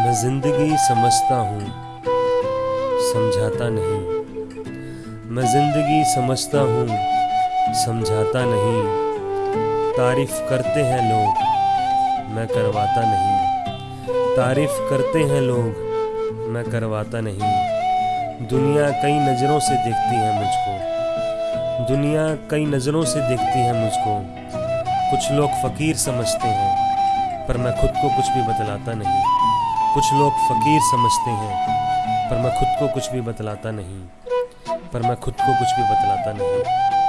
मैं ज़िंदगी समझता हूँ, समझाता नहीं। मैं ज़िंदगी समझता हूँ, समझाता नहीं। तारीफ़ करते हैं लोग, मैं करवाता नहीं। तारीफ़ करते हैं लोग, मैं करवाता नहीं। दुनिया कई नज़रों से देखती है मुझको। दुनिया कई नज़रों से देखती है मुझको। कुछ लोग फ़कीर समझते हैं, पर मैं खुद को कुछ भी बतलाता नहीं। कुछ लोग फ़कीर समझते हैं, पर मैं खुद को कुछ भी बतलाता नहीं। पर मैं खुद को कुछ भी बतलाता नहीं।